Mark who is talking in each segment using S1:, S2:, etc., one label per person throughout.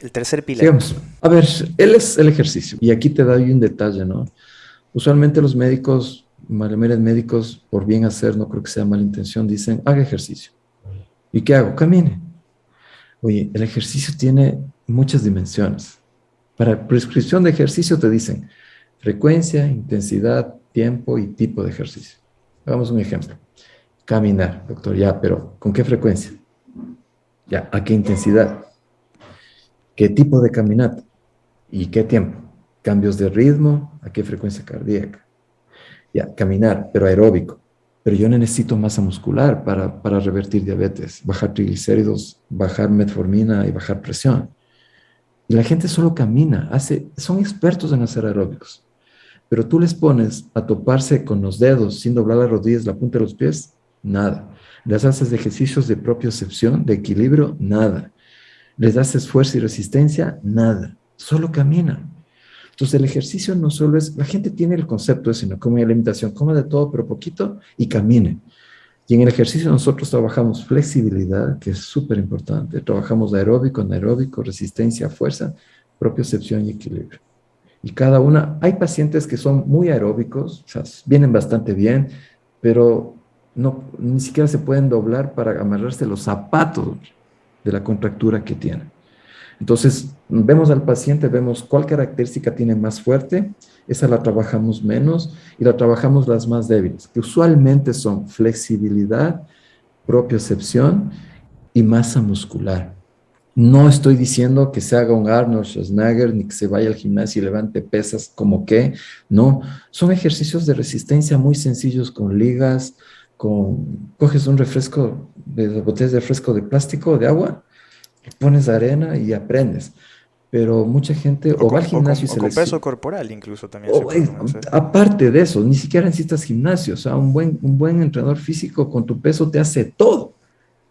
S1: El tercer pilar.
S2: A ver, él es el ejercicio. Y aquí te doy un detalle, ¿no? Usualmente los médicos, mayoría médicos, por bien hacer, no creo que sea mala intención, dicen, haga ejercicio. ¿Y qué hago? Camine. Oye, el ejercicio tiene muchas dimensiones. Para prescripción de ejercicio te dicen frecuencia, intensidad, tiempo y tipo de ejercicio. Hagamos un ejemplo. Caminar, doctor, ya, pero ¿con qué frecuencia? Ya, ¿a qué intensidad? ¿Qué tipo de caminata? ¿Y qué tiempo? ¿Cambios de ritmo? ¿A qué frecuencia cardíaca? Ya, caminar, pero aeróbico. Pero yo necesito masa muscular para, para revertir diabetes, bajar triglicéridos, bajar metformina y bajar presión. Y la gente solo camina, hace, son expertos en hacer aeróbicos. Pero tú les pones a toparse con los dedos sin doblar las rodillas, la punta de los pies, nada. Les haces ejercicios de propiocepción, de equilibrio, nada. Les das esfuerzo y resistencia, nada. Solo caminan. Entonces el ejercicio no solo es, la gente tiene el concepto de sino come alimentación, coma de todo pero poquito y camine. Y en el ejercicio nosotros trabajamos flexibilidad, que es súper importante. Trabajamos aeróbico, anaeróbico, resistencia, fuerza, propiocepción y equilibrio. Y cada una, hay pacientes que son muy aeróbicos, o sea, vienen bastante bien, pero no, ni siquiera se pueden doblar para amarrarse los zapatos de la contractura que tienen. Entonces, vemos al paciente, vemos cuál característica tiene más fuerte, esa la trabajamos menos y la trabajamos las más débiles, que usualmente son flexibilidad, propiocepción y masa muscular. No estoy diciendo que se haga un Arnold Schwarzenegger ni que se vaya al gimnasio y levante pesas como que, no. Son ejercicios de resistencia muy sencillos con ligas, con, coges un refresco, de botellas de refresco de plástico, de agua, pones arena y aprendes pero mucha gente o, va al gimnasio y se
S1: con peso corporal incluso también.
S2: aparte de eso, ni siquiera necesitas gimnasio, o sea, un buen, un buen entrenador físico con tu peso te hace todo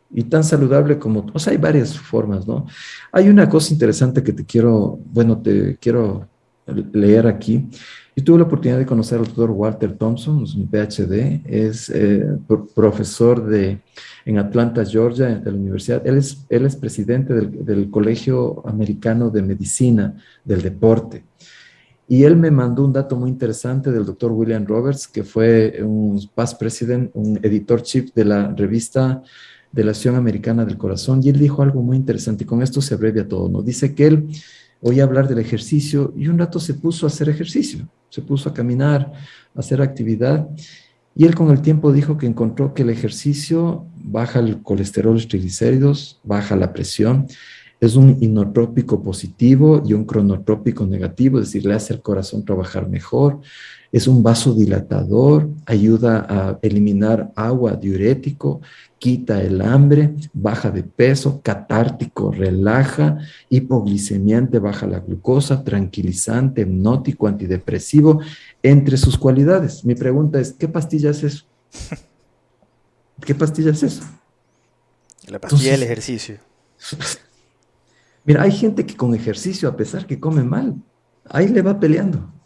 S2: y tan saludable como, o sea, hay varias formas, ¿no? Hay una cosa interesante que te quiero, bueno, te quiero leer aquí. Yo tuve la oportunidad de conocer al doctor Walter Thompson, es un PhD, es eh, profesor de, en Atlanta, Georgia, de la universidad. Él es, él es presidente del, del, Colegio Americano de Medicina del Deporte. Y él me mandó un dato muy interesante del doctor William Roberts, que fue un past president, un editor chief de la revista de la Acción Americana del Corazón. Y él dijo algo muy interesante, y con esto se abrevia todo, ¿no? Dice que él oía hablar del ejercicio y un rato se puso a hacer ejercicio, se puso a caminar, a hacer actividad. Y él con el tiempo dijo que encontró que el ejercicio baja el colesterol, los triglicéridos, baja la presión, es un inotrópico positivo y un cronotrópico negativo, es decir, le hace al corazón trabajar mejor, es un vasodilatador, ayuda a eliminar agua diurético, quita el hambre, baja de peso, catártico, relaja, hipoglicemiante, baja la glucosa, tranquilizante, hipnótico, antidepresivo, entre sus cualidades. Mi pregunta es, ¿qué pastilla es eso? ¿Qué pastilla es eso?
S1: La pastilla del ejercicio.
S2: Mira, hay gente que con ejercicio, a pesar que come mal, ahí le va peleando.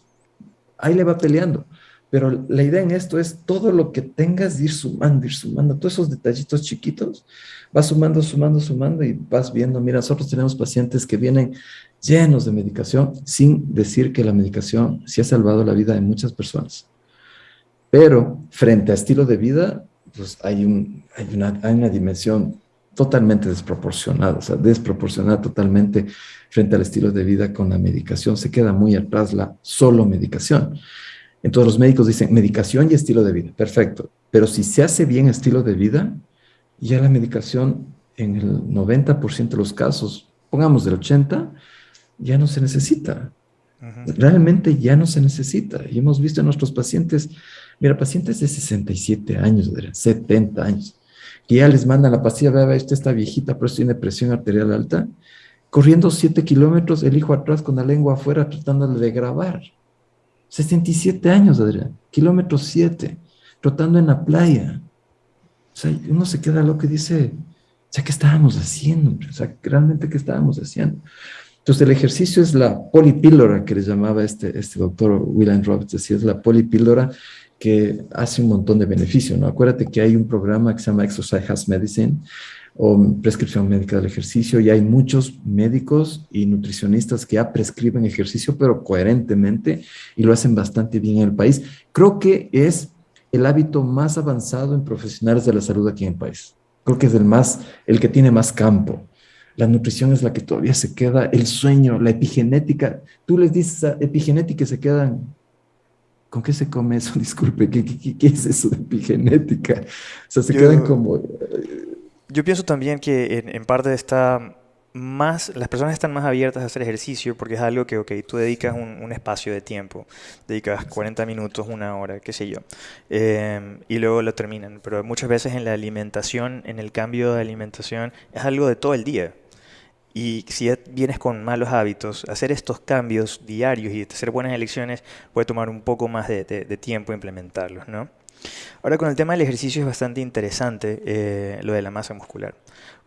S2: Ahí le va peleando. Pero la idea en esto es todo lo que tengas ir sumando, ir sumando, todos esos detallitos chiquitos, vas sumando, sumando, sumando y vas viendo, mira, nosotros tenemos pacientes que vienen llenos de medicación, sin decir que la medicación sí ha salvado la vida de muchas personas. Pero frente a estilo de vida, pues hay, hay una dimensión totalmente desproporcionada, o sea, desproporcionada totalmente frente al estilo de vida con la medicación. Se queda muy atrás la solo medicación. Entonces los médicos dicen medicación y estilo de vida, perfecto. Pero si se hace bien estilo de vida, ya la medicación en el 90% de los casos, pongamos del 80, ya no se necesita. Realmente ya no se necesita. Y hemos visto en nuestros pacientes, mira, pacientes de 67 años, 70 años, que ya les mandan la pastilla, vea, vea, esta está viejita, pero tiene presión arterial alta, corriendo 7 kilómetros, el hijo atrás con la lengua afuera tratándole de grabar. 67 años, Adrián, kilómetro 7, trotando en la playa. O sea, uno se queda loco y dice, o sea, ¿qué estábamos haciendo? O sea, realmente, ¿qué estábamos haciendo? Entonces, el ejercicio es la polipíldora que le llamaba este, este doctor William Roberts, decía, es la polipíldora que hace un montón de beneficio, ¿no? Acuérdate que hay un programa que se llama Exercise Has Medicine, o prescripción médica del ejercicio, y hay muchos médicos y nutricionistas que ya prescriben ejercicio, pero coherentemente, y lo hacen bastante bien en el país. Creo que es el hábito más avanzado en profesionales de la salud aquí en el país. Creo que es el más, el que tiene más campo. La nutrición es la que todavía se queda, el sueño, la epigenética. Tú les dices a epigenética y se quedan, ¿con qué se come eso? Disculpe, ¿qué, qué, es eso de epigenética? O sea, se quedan como...
S1: Yo pienso también que en, en, parte está más, las personas están más abiertas a hacer ejercicio porque es algo que, ok, tú dedicas un, un espacio de tiempo, dedicas 40 minutos, una hora, qué sé yo, eh, y luego lo terminan. Pero muchas veces en la alimentación, en el cambio de alimentación, es algo de todo el día. Y si vienes con malos hábitos, hacer estos cambios diarios y hacer buenas elecciones puede tomar un poco más de, tiempo implementarlos, ¿no? Ahora con el tema del ejercicio es bastante interesante eh, lo de la masa muscular,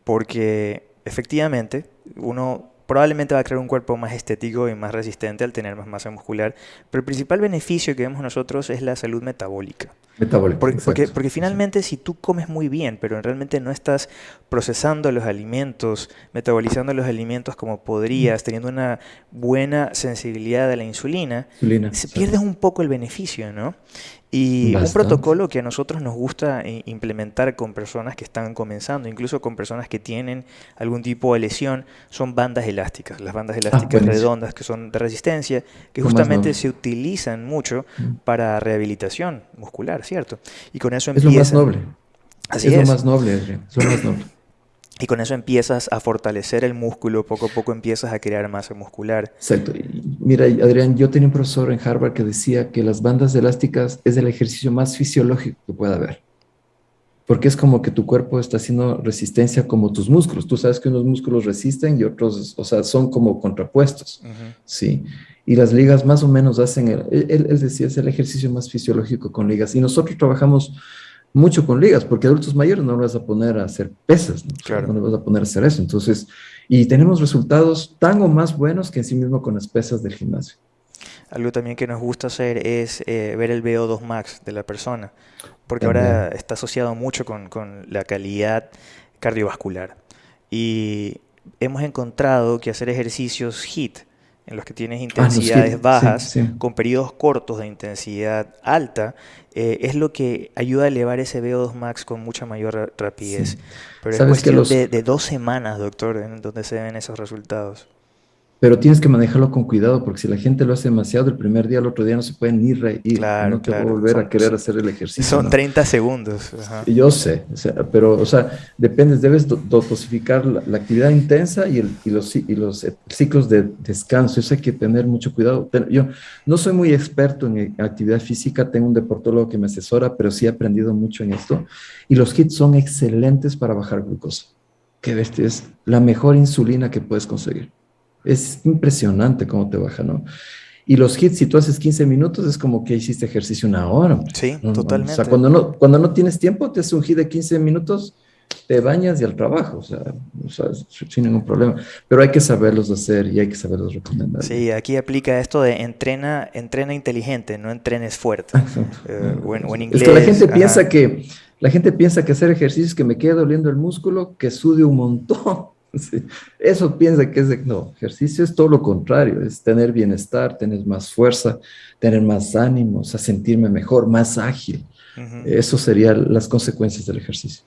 S1: porque efectivamente uno probablemente va a crear un cuerpo más estético y más resistente al tener más masa muscular, pero el principal beneficio que vemos nosotros es la salud metabólica.
S2: Metabólica.
S1: Porque, porque, porque, finalmente si tú comes muy bien, pero realmente no estás procesando los alimentos, metabolizando los alimentos como podrías, teniendo una buena sensibilidad a la insulina, insulina se pierdes un poco el beneficio, ¿no? Y Bastante. un protocolo que a nosotros nos gusta implementar con personas que están comenzando, incluso con personas que tienen algún tipo de lesión, son bandas elásticas. Las bandas elásticas ah, redondas que son de resistencia, que justamente se utilizan mucho mm. para rehabilitación muscular, ¿cierto? Y con eso empiezan...
S2: Es lo más noble.
S1: Así
S2: es,
S1: es.
S2: lo más noble, Adrián. Es lo más noble.
S1: Y con eso empiezas a fortalecer el músculo, poco a poco empiezas a crear masa muscular.
S2: Exacto. Mira, Adrián, yo tenía un profesor en Harvard que decía que las bandas elásticas es el ejercicio más fisiológico que pueda haber. Porque es como que tu cuerpo está haciendo resistencia como tus músculos. Tú sabes que unos músculos resisten y otros, o sea, son como contrapuestos. Uh -huh. Sí. Y las ligas más o menos hacen, el, él, él decía, es el ejercicio más fisiológico con ligas. Y nosotros trabajamos mucho con ligas, porque adultos mayores no los vas a poner a hacer pesas, ¿no? Claro. no vas a poner a hacer eso. Entonces, y tenemos resultados tan o más buenos que en sí mismo con las pesas del gimnasio.
S1: Algo también que nos gusta hacer es eh, ver el VO2 max de la persona, porque también. ahora está asociado mucho con, con la calidad cardiovascular. Y hemos encontrado que hacer ejercicios HIIT, en los que tienes intensidades ah, bajas, sí, sí. con periodos cortos de intensidad alta, eh, es lo que ayuda a elevar ese VO2 max con mucha mayor rapidez. Sí. Pero es cuestión los... de, de, dos semanas, doctor, en donde se ven esos resultados.
S2: Pero tienes que manejarlo con cuidado, porque si la gente lo hace demasiado el primer día, el otro día no se puede ni reír.
S1: Claro,
S2: no te
S1: claro.
S2: va a volver
S1: son,
S2: a querer hacer el ejercicio.
S1: Son
S2: ¿no?
S1: 30 segundos. Ajá.
S2: Yo sé, o sea, pero, o sea, depende, debes dosificar la, la actividad intensa y, el, y, los, y los ciclos de descanso. Eso hay que tener mucho cuidado. Yo no soy muy experto en actividad física, tengo un deportólogo que me asesora, pero sí he aprendido mucho en esto. Y los hits son excelentes para bajar glucosa. Que bestia, es la mejor insulina que puedes conseguir. Es impresionante cómo te baja, ¿no? Y los hits, si tú haces 15 minutos, es como que hiciste ejercicio una hora.
S1: Sí,
S2: ¿no?
S1: totalmente.
S2: O sea, cuando no, cuando no tienes tiempo, te haces un hit de 15 minutos, te bañas y al trabajo, o sea, o sea, sin ningún problema. Pero hay que saberlos hacer y hay que saberlos recomendar.
S1: Sí, aquí aplica esto de entrena, entrena inteligente, no entrenes fuerte.
S2: Uh, o, en, o, en, inglés. Es que la gente ajá. piensa que la gente piensa que hacer ejercicio es que me quede doliendo el músculo, que sude un montón. Sí. Eso piensa que es de, no, ejercicio es todo lo contrario, es tener bienestar, tener más fuerza, tener más ánimo, o sea, sentirme mejor, más ágil. Uh -huh. Eso serían las consecuencias del ejercicio.